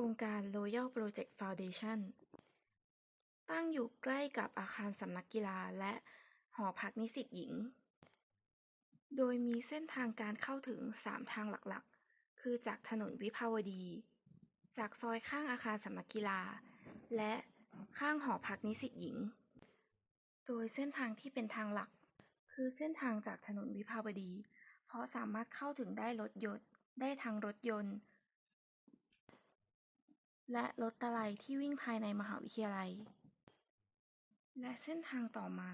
ครงการ Royal Project Foundation ตั้งอยู่ใกล้กับอาคารสำนักกีฬาและหอพักนิสิตหญิง โดยมีเส้นทางการเข้าถึง 3 ทางหลักๆ คือจากถนนวิภาวดี จากซอยข้างอาคารสำนักกีฬา และข้างหอพักนิสิตหญิง โดยเส้นทางที่เป็นทางหลัก คือเส้นทางจากถนนวิภาวดี เพราะสามารถเข้าถึงได้รถยนต์ได้ทั้งรถยนต์ และรถตะไลที่วิ่งภายในมหาวิทยาลัย และเส้นทางต่อมา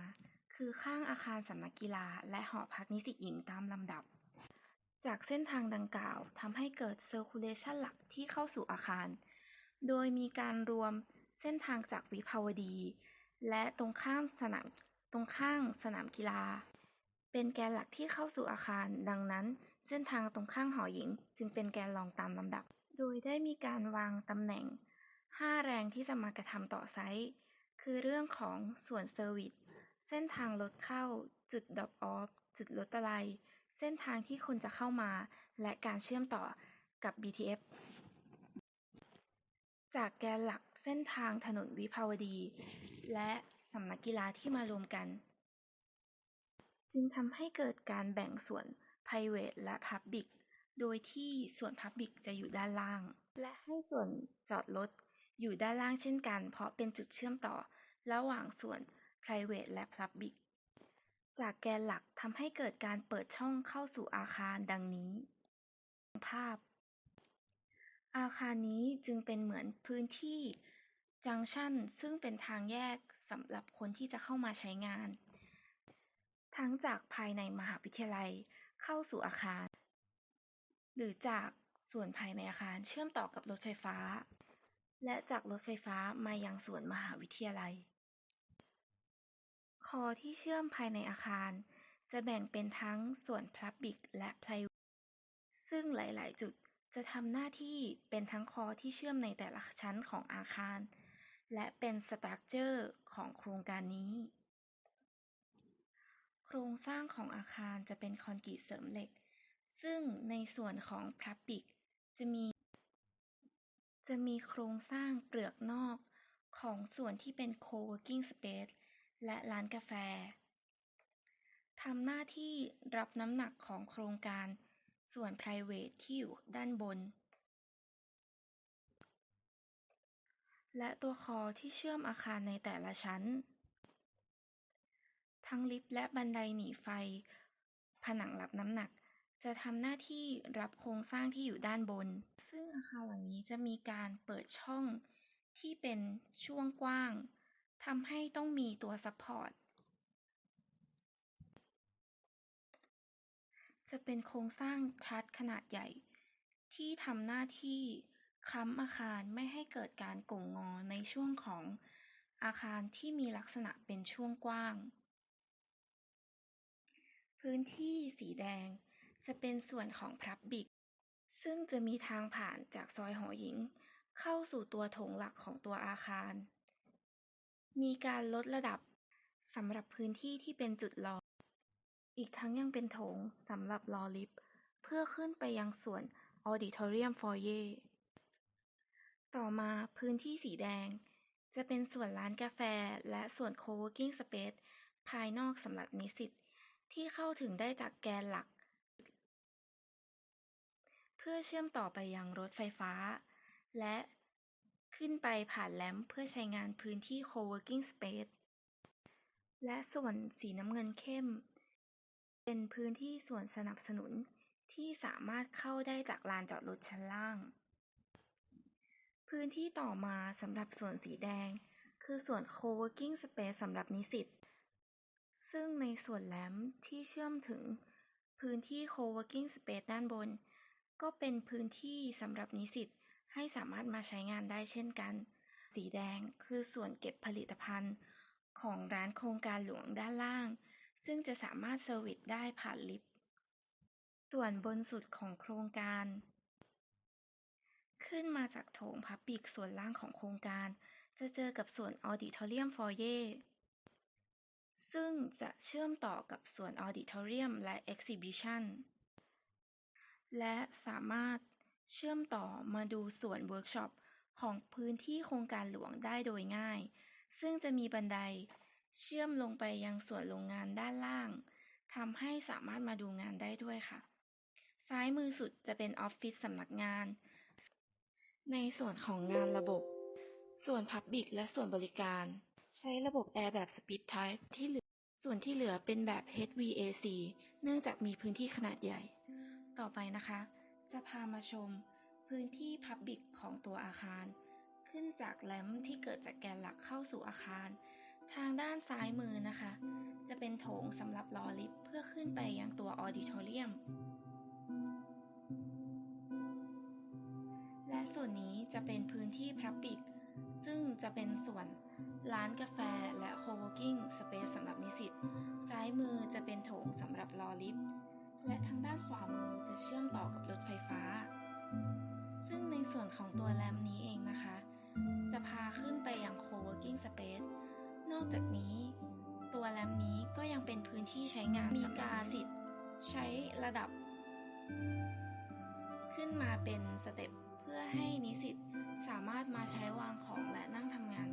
คือข้างอาคารสำนักกีฬา และหอพักนิสิตหญิงตามลำดับ จากเส้นทางดังกล่าวทำให้เกิด Circulation หลักที่เข้าสู่อาคาร โดยมีการรวมเส้นทางจากวิภาวดี และตรงข้ามสนามตรงข้างสนามกีฬา เป็นแกนหลักที่เข้าสู่อาคาร ดังนั้น เส้นทางตรงข้างหอหญิง จึงเป็นแกนรองตามลำดับ โดยได้มีการวางตำแหน่ง 5 แรงที่จะมากระทำต่อ site คือเรื่องของส่วน service เส้นทางรถเข้า จุด drop off จุดรถตะไลเส้นทางที่คนจะเข้ามา และการเชื่อมต่อกับ BTS จากแกนหลักเส้นทางถนนวิภาวดี และสำนักกีฬาที่มารวมกัน จึงทำให้เกิดการแบ่งส่วน Private และ Public โดยที่ส่วน Public จะอยู่ด้านล่าง และให้ส่วนจอดรถอยู่ด้านล่างเช่นกัน เพราะเป็นจุดเชื่อมต่อระหว่างส่วน Private และ Public จากแกนหลักทำให้เกิดการเปิดช่องเข้าสู่อาคารดังนี้ ภาพ อาคารนี้จึงเป็นเหมือนพื้นที่จังชันซึ่งเป็นทางแยกสำหรับคนที่จะเข้ามาใช้งาน ทั้งจากภายในมหาวิทยาลัยเข้าสู่อาคาร หรือจากส่วนภายในอาคารเชื่อมต่อกับรถไฟฟ้า และจากรถไฟฟ้ามายังส่วนมหาวิทยาลัย คอที่เชื่อมภายในอาคาร จะแบ่งเป็นทั้งส่วน Public และ Private ซึ่งหลาย ๆ จุดจะทำหน้าที่เป็นทั้งคอที่เชื่อมในแต่ละชั้นของอาคาร และเป็นสตรัคเจอร์ของโครงการนี้ โครงสร้างของอาคารจะเป็นคอนกรีตเสริมเหล็ก ซึ่งในส่วนของ Public จะมี จะมีโครงสร้างเปลือกนอกของส่วนที่เป็น Co-working Space และร้านกาแฟทำหน้าที่รับน้ำหนักของโครงการส่วน Private ที่อยู่ด้านบน และตัวคอที่เชื่อมอาคารในแต่ละชั้น ทั้งลิฟต์และบันไดหนีไฟ ผนังรับน้ำหนัก จะทำหน้าที่รับโครงสร้างที่อยู่ด้านบน ซึ่งอาคารหลังนี้จะมีการเปิดช่องที่เป็นช่วงกว้างทำให้ต้องมีตัวซัปพอร์ต จะเป็นโครงสร้างทรัสขนาดใหญ่ ที่ทำหน้าที่ค้ำอาคารไม่ให้เกิดการโก่งงอในช่วงของอาคารที่มีลักษณะเป็นช่วงกว้าง พื้นที่สีแดง จะเป็นส่วนของ Public ซึ่งจะมีทางผ่านจากซอยหอหญิง เข้าสู่ตัวโถงหลักของตัวอาคาร มีการลดระดับสำหรับพื้นที่ที่เป็นจุดรอ อีกทั้งยังเป็นโถงสำหรับรอลิฟต์เพื่อขึ้นไปยังส่วน Auditorium Foyer ต่อมาพื้นที่สีแดง จะเป็นส่วนร้านกาแฟและส่วน Co-working Space ภายนอกสำหรับนิสิตที่เข้าถึงได้จากแกนหลัก พื่อเชื่อมต่อไปยังรถไฟฟ้า และขึ้นไปผ่านแรมเพื่อใช้งานพื้นที่ Co-working Space และส่วนสีน้ำเงินเข้ม เป็นพื้นที่ส่วนสนับสนุนที่สามารถเข้าได้จากลานจอดรถชั้นล่าง พื้นที่ต่อมาสำหรับส่วนสีแดง คือส่วน Co-working Space สำหรับนิสิต ซึ่งในส่วนแรมที่เชื่อมถึงพื้นที่ Co-working Space ด้านบน ก็เป็นพื้นที่สำหรับนิสิตให้สามารถมาใช้งานได้เช่นกัน สีแดงคือส่วนเก็บผลิตภัณฑ์ ของร้านโครงการหลวงด้านล่าง ซึ่งจะสามารถเซอร์วิสได้ผ่านลิฟต์ ส่วนบนสุดของโครงการ ขึ้นมาจากโถง Public ส่วนล่างของโครงการ จะเจอกับส่วน Auditorium Foyer ซึ่งจะเชื่อมต่อกับส่วน Auditorium และ Exhibition และสามารถเชื่อมต่อมาดูส่วนเวิร์กช็อปของพื้นที่โครงการหลวงได้โดยง่าย ซึ่งจะมีบันไดเชื่อมลงไปยังส่วนโรงงานด้านล่างทำให้สามารถมาดูงานได้ด้วยค่ะ ซ้ายมือสุดจะเป็นออฟฟิศสำนักงาน ในส่วนของงานระบบ ส่วน Public และส่วนบริการ ใช้ระบบ Air แบบ Speed Type ที่เหลือ ส่วนที่เหลือเป็นแบบ HVAC เนื่องจากมีพื้นที่ขนาดใหญ่ ต่อไปนะคะ จะพามาชมพื้นที่ Public ของตัวอาคาร ขึ้นจากแรมที่เกิดจากแกนหลักเข้าสู่อาคาร ทางด้านซ้ายมือนะคะ จะเป็นโถงสำหรับรอลิฟต์เพื่อขึ้นไปยังตัวออดิทอเรียมและส่วนนี้จะเป็นพื้นที่ Public ซึ่งจะเป็นส่วนร้านกาแฟและ Co-working Space สำหรับนิสิต ซ้ายมือจะเป็นโถงสำหรับรอลิฟต์ และทางด้านขวามือจะเชื่อมต่อกับรถไฟฟ้า ซึ่งในส่วนของตัวแรมนี้เองนะคะ จะพาขึ้นไปยัง Co-working Space นอกจากนี้ ตัวแรมนี้ก็ยังเป็นพื้นที่ใช้งานมีกาสิทธิ์ใช้ระดับ ขึ้นมาเป็นสเต็ปเพื่อให้นิสิตสามารถมาใช้วางของและนั่งทำงาน